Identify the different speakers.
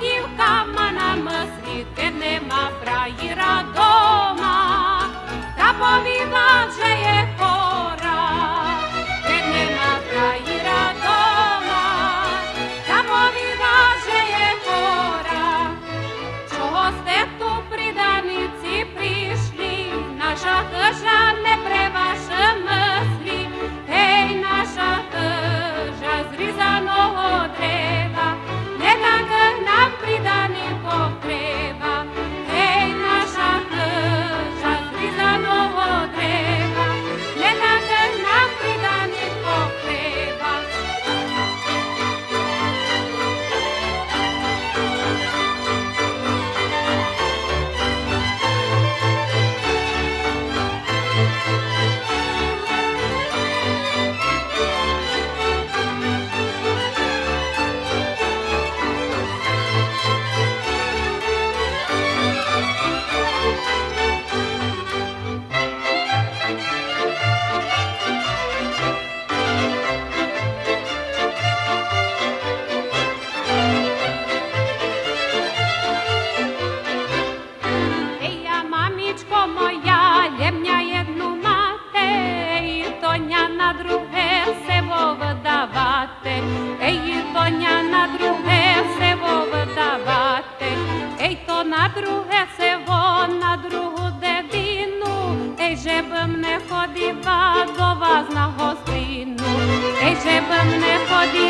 Speaker 1: то дівкама на мислі, ке нема фраїра дома, та повіда вже є сонечко моя, лємня одну мати, і тоня на друге все вовдавати, ей тоня на друге все вовдавати, ей то на друге все на другу дебіну, ей же б не ходила до вас на гостину, ей же б не ходила.